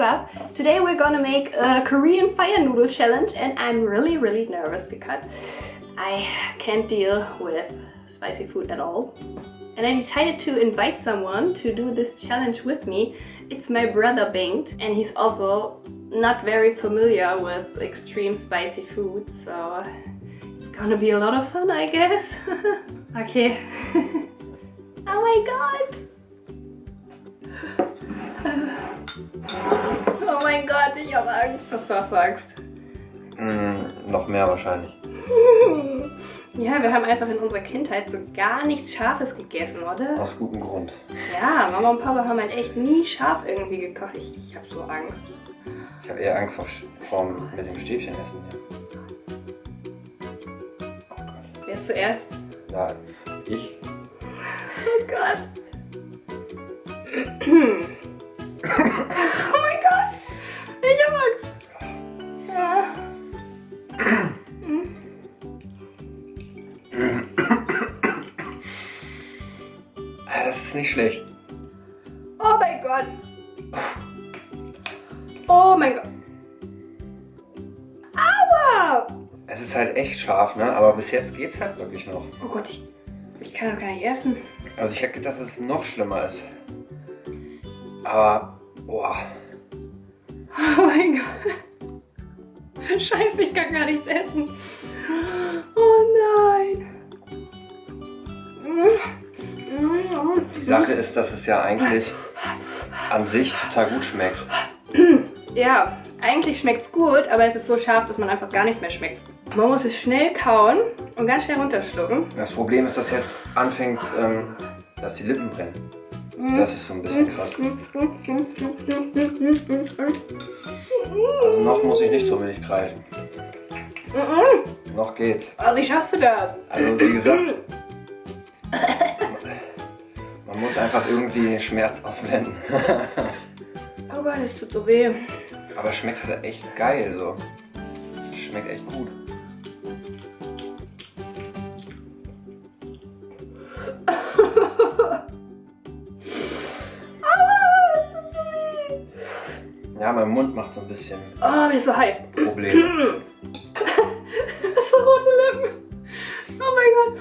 up? Today we're gonna make a Korean fire noodle challenge and I'm really really nervous because I can't deal with spicy food at all. And I decided to invite someone to do this challenge with me. It's my brother Bengt and he's also not very familiar with extreme spicy food so it's gonna be a lot of fun I guess. okay. oh my god! Oh mein Gott, ich habe Angst, was du sagst. Mm, noch mehr wahrscheinlich. Ja, wir haben einfach in unserer Kindheit so gar nichts Scharfes gegessen, oder? Aus gutem Grund. Ja, Mama und Papa haben halt echt nie scharf irgendwie gekocht. Ich, ich habe so Angst. Ich habe eher Angst vor, vor mit dem Stäbchen essen hier. Oh Gott. Wer zuerst? Ja, ich. Oh Gott. oh mein Gott. Ich hab Angst. Ja. Ah, Das ist nicht schlecht. Oh mein Gott. Oh mein Gott. Aua. Es ist halt echt scharf, ne? Aber bis jetzt geht's halt wirklich noch. Oh Gott, ich, ich kann doch gar nicht essen. Also ich hätte gedacht, dass es noch schlimmer ist. Aber, boah. Oh mein Gott. Scheiße, ich kann gar nichts essen. Oh nein. Die Sache ist, dass es ja eigentlich an sich total gut schmeckt. Ja, eigentlich schmeckt es gut, aber es ist so scharf, dass man einfach gar nichts mehr schmeckt. Man muss es schnell kauen und ganz schnell runterschlucken. Das Problem ist, dass jetzt anfängt, ähm, dass die Lippen brennen. Das ist so ein bisschen krass. Also noch muss ich nicht so wenig greifen. Noch geht's. Oh, wie schaffst du das? Also wie gesagt, man muss einfach irgendwie Schmerz ausblenden. Oh Gott, es tut so weh. Aber schmeckt halt echt geil so. Schmeckt echt gut. Mein Mund macht so ein bisschen Oh, mir ist so heiß. Probleme. so rote Lippen. Oh mein Gott.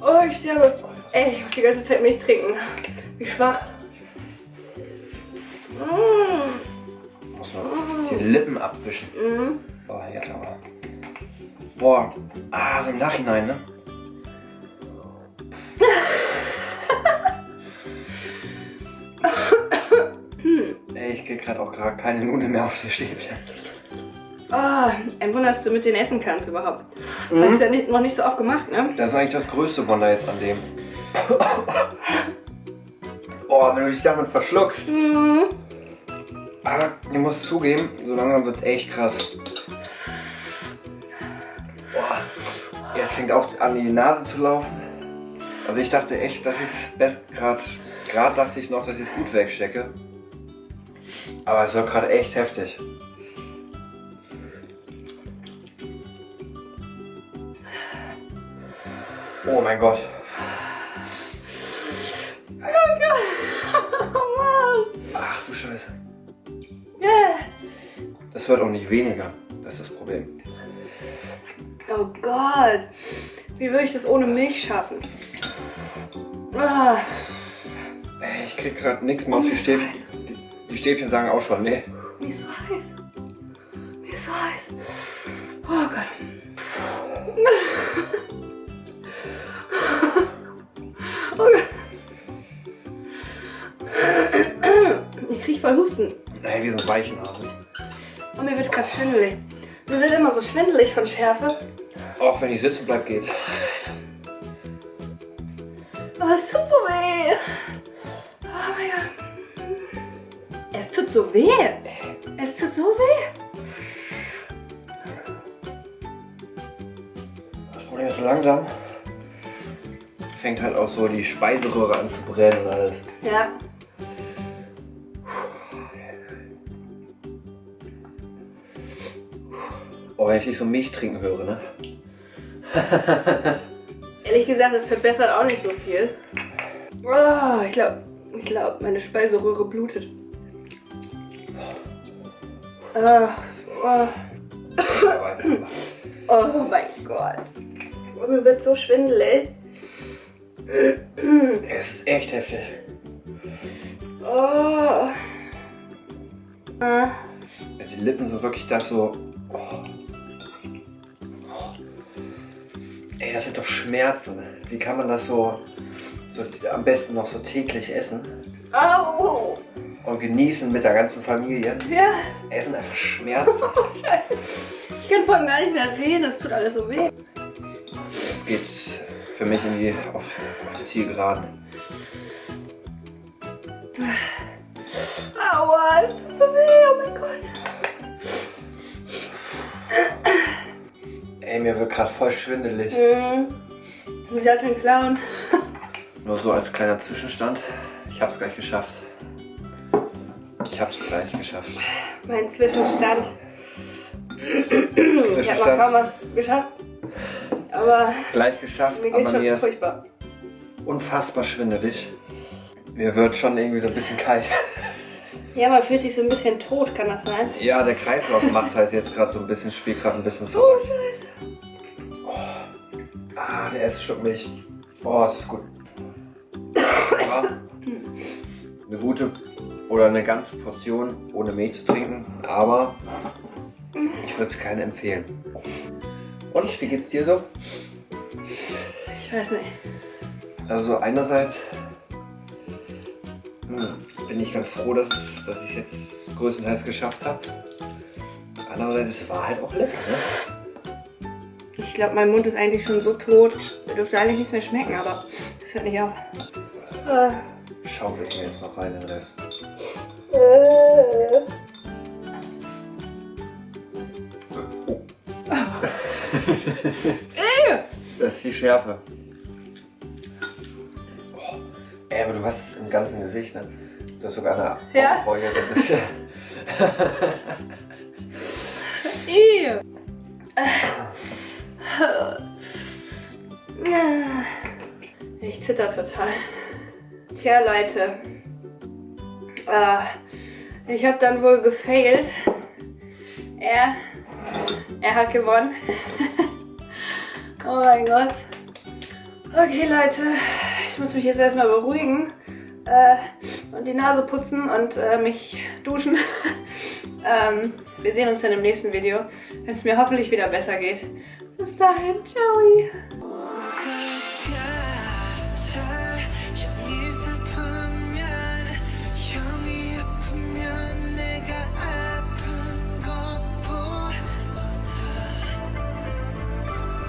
Oh, ich sterbe. Ey, ich muss die ganze Zeit Milch trinken. Wie schwach. Mm. Muss noch die Lippen abwischen. Mm. Oh, jetzt aber. Boah, ah, so im Nachhinein, ne? Ey, ich krieg gerade auch gerade keine Nudeln mehr auf die Stäbchen. Oh, ein Wunder, dass du mit denen essen kannst überhaupt. Mhm. Hast du ja nicht, noch nicht so oft gemacht, ne? Das ist eigentlich das größte Wunder jetzt an dem. Boah, wenn du dich damit verschluckst. Mm. Aber ich muss zugeben, so langsam wird's echt krass. Boah, jetzt fängt auch an die Nase zu laufen. Also ich dachte echt, dass ich es gerade, gerade dachte ich noch, dass ich es gut wegstecke. Aber es war gerade echt heftig. Oh mein Gott. Oh Gott. Oh Mann. Ach du Scheiße. Das wird auch nicht weniger. Das ist das Problem. Oh Gott. Wie würde ich das ohne Milch schaffen? Ah. Ey, ich krieg gerade nichts mehr auf die Stäbchen. Die, Stäbchen sagen auch schon, nee. Mir ist so heiß. Mir ist so heiß. Oh Gott. Oh Gott. Ich krieg voll Husten. Ey, wir sind Weichenhasen. Und mir wird gerade schwindelig. Mir wird immer so schwindelig von Schärfe. Auch wenn ich sitzen bleib, geht's. Aber es tut so weh. Oh mein Gott. Es tut so weh. Es tut so weh. Das Problem ist so langsam. Fängt halt auch so die Speiseröhre an zu brennen und alles. Ja. Oh, wenn ich nicht so Milch trinken höre, ne? Ehrlich gesagt, es verbessert auch nicht so viel. Oh, ich glaube, ich glaube, meine Speiseröhre blutet. Uh, oh. oh mein Gott. Mir wird so schwindelig. Es ist echt heftig. Oh. Uh. Die Lippen sind wirklich da so. Oh. Ey, das sind doch Schmerzen. Wie kann man das so, so am besten noch so täglich essen? Au. Und genießen mit der ganzen Familie? Ja. Essen einfach Schmerzen. ich kann vor allem gar nicht mehr reden, es tut alles so weh. Jetzt geht's für mich in die, auf, auf die Zielgeraden. Aua, es tut so weh, oh mein Gott. Ey, mir wird gerade voll schwindelig. Mhm. Wie das ein Clown. Nur so als kleiner Zwischenstand. Ich hab's gleich geschafft. Ich hab's gleich geschafft. Mein Zwischenstand. Ich hab noch kaum was geschafft. Aber gleich geschafft, mir aber mir ist furchtbar. unfassbar schwindelig. Mir wird schon irgendwie so ein bisschen kalt. Ja, man fühlt sich so ein bisschen tot, kann das sein? Ja, der Kreislauf macht halt jetzt gerade so ein bisschen, spielt gerade ein bisschen Oh, verrückt. Scheiße. Ah, der erste Schluck Milch. Oh, es ist gut. Ja, eine gute oder eine ganze Portion ohne Milch zu trinken, aber ich würde es keinen empfehlen. Und wie geht's dir so? Ich weiß nicht. Also einerseits hm, bin ich ganz froh, dass, es, dass ich es jetzt größtenteils geschafft habe. Andererseits es war halt auch lecker, ne? Ich glaube, mein Mund ist eigentlich schon so tot. Da dürfte eigentlich nichts mehr schmecken, aber das hört nicht auf. Äh. Schaufel ich mir jetzt noch rein den Rest. Äh. Ey! Das ist die Schärfe. Oh. Ey, aber du hast es im ganzen Gesicht, ne? Du hast sogar eine Ja? Augenbraue so ein bisschen. Ey! Ich zitter total. Tja, Leute. Äh, ich habe dann wohl gefailt. Er, er hat gewonnen. oh mein Gott. Okay, Leute. Ich muss mich jetzt erstmal beruhigen. Äh, und die Nase putzen und äh, mich duschen. ähm, wir sehen uns dann im nächsten Video, wenn es mir hoffentlich wieder besser geht. Bis dahin, ciao!